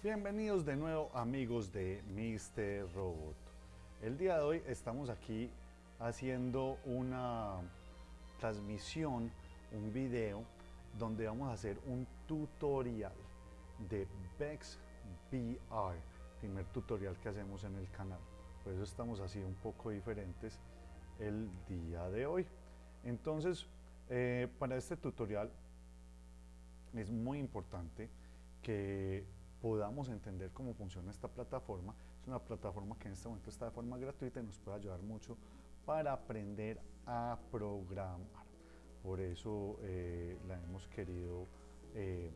Bienvenidos de nuevo amigos de Mr. Robot. El día de hoy estamos aquí haciendo una transmisión, un video donde vamos a hacer un tutorial de Bex VR, primer tutorial que hacemos en el canal. Por eso estamos así un poco diferentes el día de hoy. Entonces, eh, para este tutorial es muy importante que podamos entender cómo funciona esta plataforma. Es una plataforma que en este momento está de forma gratuita y nos puede ayudar mucho para aprender a programar. Por eso eh, la hemos querido eh,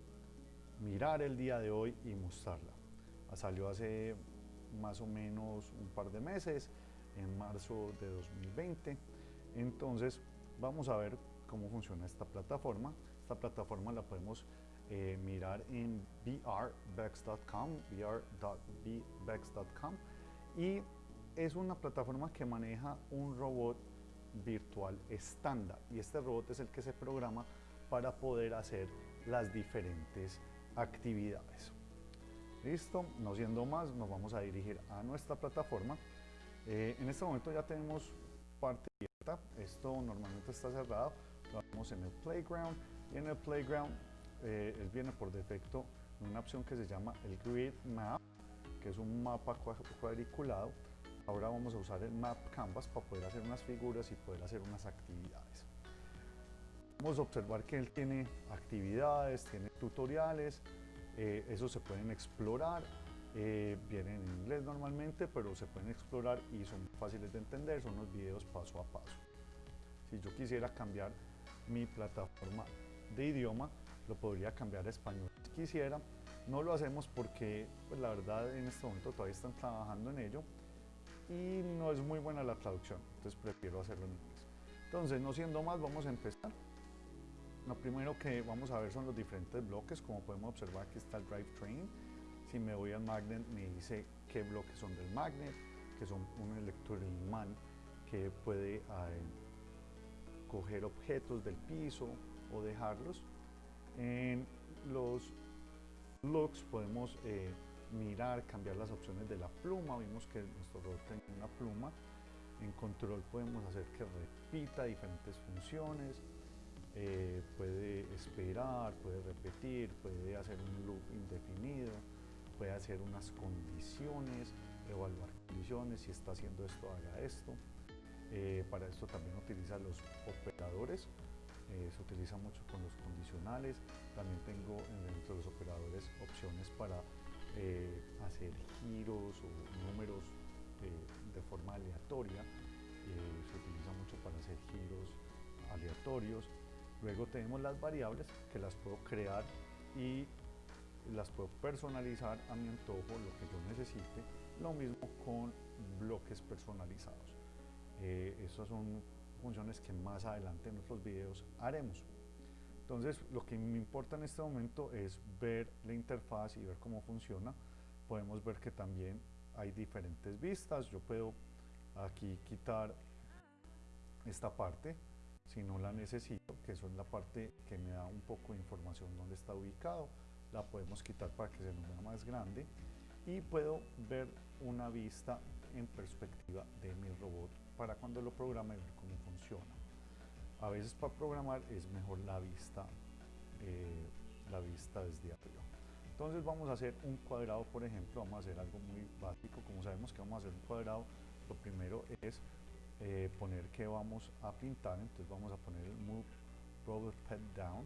mirar el día de hoy y mostrarla. Salió hace más o menos un par de meses, en marzo de 2020. Entonces vamos a ver cómo funciona esta plataforma. Esta plataforma la podemos eh, mirar en vrbex.com, vr.bbex.com y es una plataforma que maneja un robot virtual estándar. Y este robot es el que se programa para poder hacer las diferentes actividades. Listo, no siendo más, nos vamos a dirigir a nuestra plataforma. Eh, en este momento ya tenemos parte abierta, esto normalmente está cerrado, lo vemos en el playground. Y en el playground eh, viene por defecto en una opción que se llama el Grid Map, que es un mapa cuadriculado. Ahora vamos a usar el Map Canvas para poder hacer unas figuras y poder hacer unas actividades. Vamos a observar que él tiene actividades, tiene tutoriales, eh, esos se pueden explorar, eh, vienen en inglés normalmente, pero se pueden explorar y son fáciles de entender, son los videos paso a paso. Si yo quisiera cambiar mi plataforma de idioma, lo podría cambiar a español si quisiera. No lo hacemos porque pues, la verdad en este momento todavía están trabajando en ello y no es muy buena la traducción, entonces prefiero hacerlo en inglés. Entonces, no siendo más, vamos a empezar. Lo primero que vamos a ver son los diferentes bloques, como podemos observar aquí está el drivetrain. Si me voy al magnet me dice qué bloques son del magnet, que son un electroimán que puede eh, coger objetos del piso o dejarlos en los looks podemos eh, mirar, cambiar las opciones de la pluma. Vimos que nuestro robot tiene una pluma. En control podemos hacer que repita diferentes funciones. Eh, puede esperar, puede repetir, puede hacer un loop indefinido, puede hacer unas condiciones, evaluar condiciones, si está haciendo esto, haga esto. Eh, para esto también utiliza los operadores eh, se utiliza mucho con los condicionales, también tengo dentro de los operadores opciones para eh, hacer giros o números eh, de forma aleatoria, se utiliza mucho para hacer giros aleatorios. Luego tenemos las variables que las puedo crear y las puedo personalizar a mi antojo, lo que yo necesite. Lo mismo con bloques personalizados. estos son funciones que más adelante en nuestros videos haremos. Entonces, lo que me importa en este momento es ver la interfaz y ver cómo funciona. Podemos ver que también hay diferentes vistas. Yo puedo aquí quitar esta parte si no la necesito, que es la parte que me da un poco de información dónde está ubicado. La podemos quitar para que se nos vea más grande y puedo ver una vista en perspectiva de mi robot para cuando lo programe ver cómo funciona. A veces para programar es mejor la vista, eh, la vista desde arriba. Entonces vamos a hacer un cuadrado, por ejemplo, vamos a hacer algo muy básico. Como sabemos que vamos a hacer un cuadrado, lo primero es eh, poner que vamos a pintar. Entonces vamos a poner el Move Robot Pet Down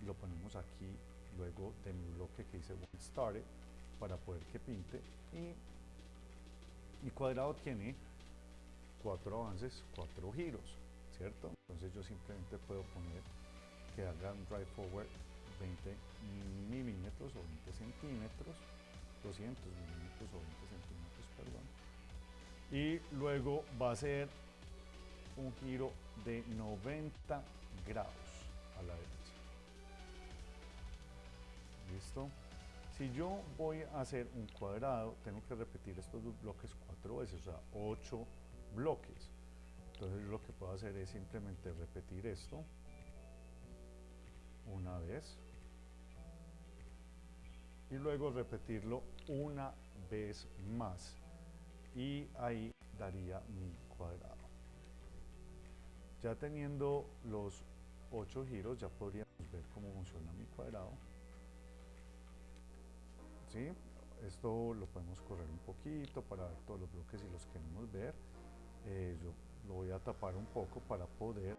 y lo ponemos aquí luego de mi bloque que dice When Started para poder que pinte y mi cuadrado tiene cuatro avances, cuatro giros, ¿cierto? Entonces yo simplemente puedo poner que haga un drive forward 20 milímetros o 20 centímetros, 200 milímetros o 20 centímetros, perdón. Y luego va a ser un giro de 90 grados a la derecha. ¿Listo? Si yo voy a hacer un cuadrado, tengo que repetir estos dos bloques cuatro veces, o sea, 8 bloques. Entonces lo que puedo hacer es simplemente repetir esto una vez, y luego repetirlo una vez más y ahí daría mi cuadrado. Ya teniendo los 8 giros ya podríamos ver cómo funciona mi cuadrado. ¿Sí? Esto lo podemos correr un poquito para ver todos los bloques si los queremos ver. Eh, yo lo voy a tapar un poco para poder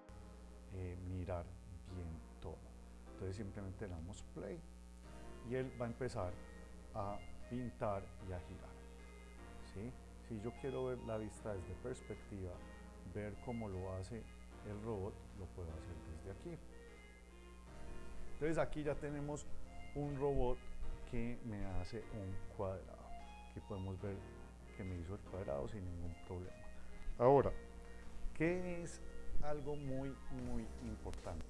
eh, mirar bien todo. Entonces simplemente le damos play y él va a empezar a pintar y a girar. ¿sí? Si yo quiero ver la vista desde perspectiva, ver cómo lo hace el robot, lo puedo hacer desde aquí. Entonces aquí ya tenemos un robot que me hace un cuadrado. Aquí podemos ver que me hizo el cuadrado sin ningún problema. Ahora, ¿qué es algo muy, muy importante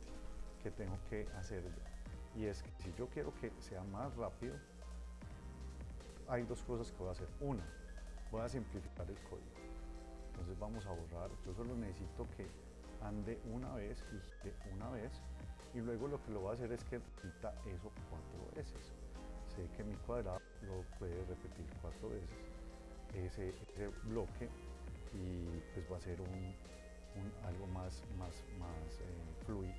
que tengo que hacer? Y es que si yo quiero que sea más rápido, hay dos cosas que voy a hacer. Una, voy a simplificar el código. Entonces vamos a borrar, yo solo necesito que ande una vez y gire una vez y luego lo que lo voy a hacer es que repita eso cuatro veces. Sé que mi cuadrado lo puede repetir cuatro veces ese, bloque y pues va a ser un, algo más, más, más eh, fluido.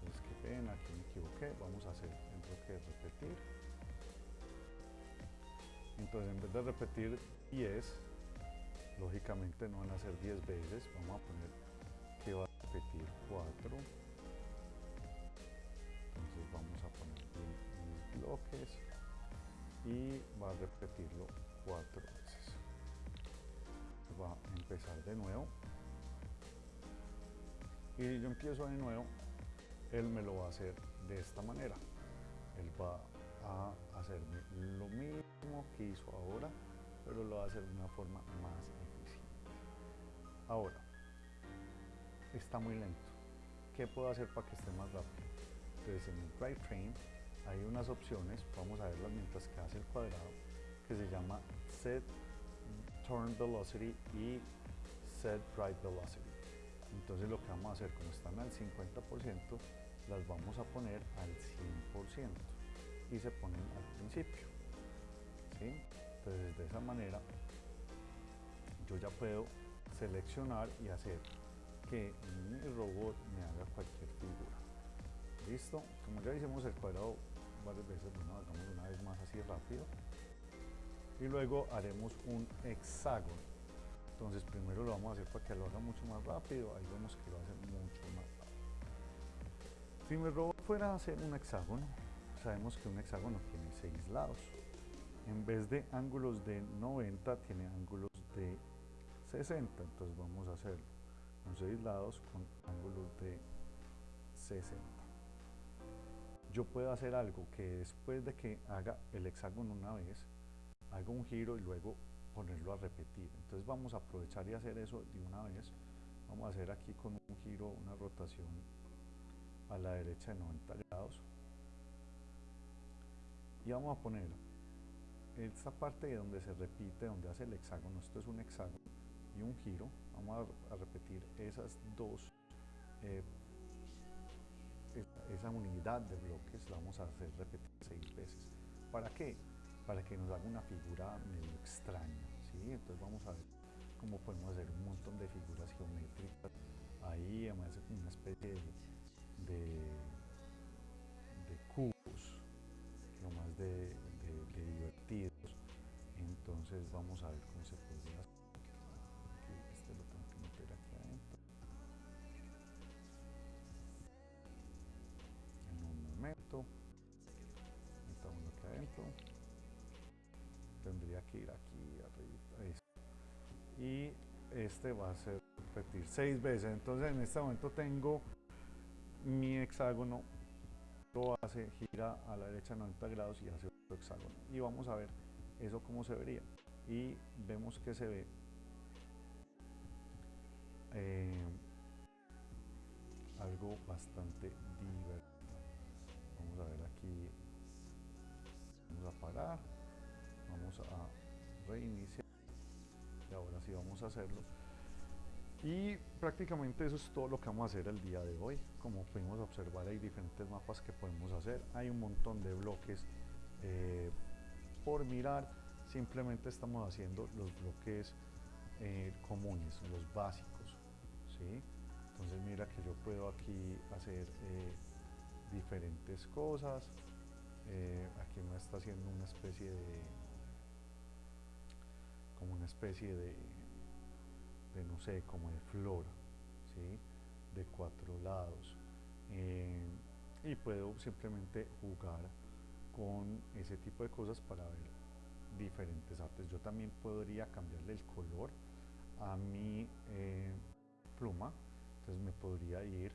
Entonces qué pena, aquí me equivoqué, vamos a hacer el bloque de repetir. Entonces en vez de repetir 10, lógicamente no van a ser 10 veces, vamos a poner que va a repetir 4. Entonces vamos a poner mis bloques y va a repetirlo 4 veces. Va a empezar de nuevo. Y yo empiezo de nuevo, él me lo va a hacer de esta manera. Él va a hacerme lo mismo que hizo ahora, pero lo va a hacer de una forma más eficiente. Ahora, está muy lento. ¿Qué puedo hacer para que esté más rápido? Entonces en el drivetrain hay unas opciones, vamos a verlas mientras que hace el cuadrado, que se llama Set Turn Velocity y Set Drive Velocity. Entonces lo que vamos a hacer, como están al 50%, las vamos a poner al 100% y se ponen al principio. Entonces de esa manera yo ya puedo seleccionar y hacer que mi robot me haga cualquier figura. ¿Listo? Como ya hicimos el cuadrado varias veces, bueno, hagamos una vez más así rápido. Y luego haremos un hexágono. Entonces primero lo vamos a hacer para que lo haga mucho más rápido. Ahí vemos que lo hace mucho más rápido. Si mi robot fuera a hacer un hexágono, sabemos que un hexágono tiene seis lados. En vez de ángulos de 90, tiene ángulos de 60. Entonces vamos a hacer con seis lados con ángulos de 60. Yo puedo hacer algo que después de que haga el hexágono una vez, haga un giro y luego ponerlo a repetir. Entonces vamos a aprovechar y hacer eso de una vez. Vamos a hacer aquí con un giro, una rotación a la derecha de 90 grados. Y vamos a poner esta parte de donde se repite, donde hace el hexágono, esto es un hexágono y un giro, vamos a, repetir esas dos, eh, esa, unidad de bloques la vamos a hacer repetir seis veces. ¿Para qué? Para que nos haga una figura medio extraña, ¿sí? Entonces vamos a ver cómo podemos hacer un montón de figuras geométricas ahí, además una especie de, de, cubos, lo más de, divertidos. Entonces vamos a ver cómo se puede hacer. Que ir aquí arriba y este va a ser repetir seis veces. Entonces en este momento tengo mi hexágono. Lo hace gira a la derecha 90 grados y hace otro hexágono. Y vamos a ver eso cómo se vería. Y vemos que se ve eh, algo bastante divertido a reiniciar y ahora sí vamos a hacerlo y prácticamente eso es todo lo que vamos a hacer el día de hoy como pudimos observar hay diferentes mapas que podemos hacer hay un montón de bloques eh, por mirar, simplemente estamos haciendo los bloques eh, comunes, los básicos. ¿sí? Entonces mira que yo puedo aquí hacer eh, diferentes cosas. aquí me está haciendo una especie de como una especie de, de no sé, como de flor, ¿sí? de cuatro lados. y puedo simplemente jugar con ese tipo de cosas para ver diferentes artes. Yo también podría cambiarle el color a mi eh, pluma, entonces me podría ir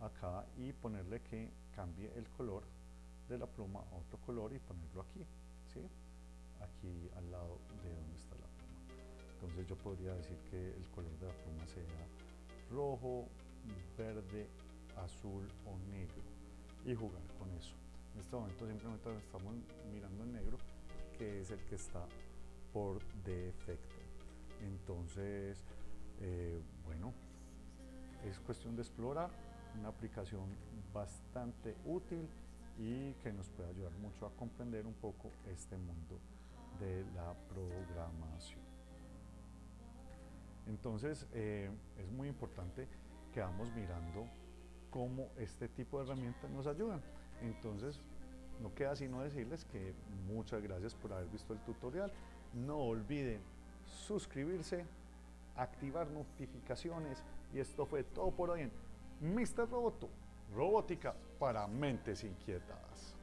acá y ponerle que cambie el color de la pluma a otro color y ponerlo aquí, ¿sí? aquí al lado de donde está. Entonces yo podría decir que el color de la pluma sea rojo, verde, azul o negro y jugar con eso. En este momento simplemente estamos mirando en negro, que es el que está por defecto. Entonces, eh, bueno, es cuestión de explorar, una aplicación bastante útil y que nos puede ayudar mucho a comprender un poco este mundo de la programación. Entonces, eh, es muy importante que vamos mirando cómo este tipo de herramientas nos ayudan. Entonces, no queda sino decirles que muchas gracias por haber visto el tutorial. No olviden suscribirse, activar notificaciones y esto fue todo por hoy en Mr. Roboto, robótica para mentes inquietadas.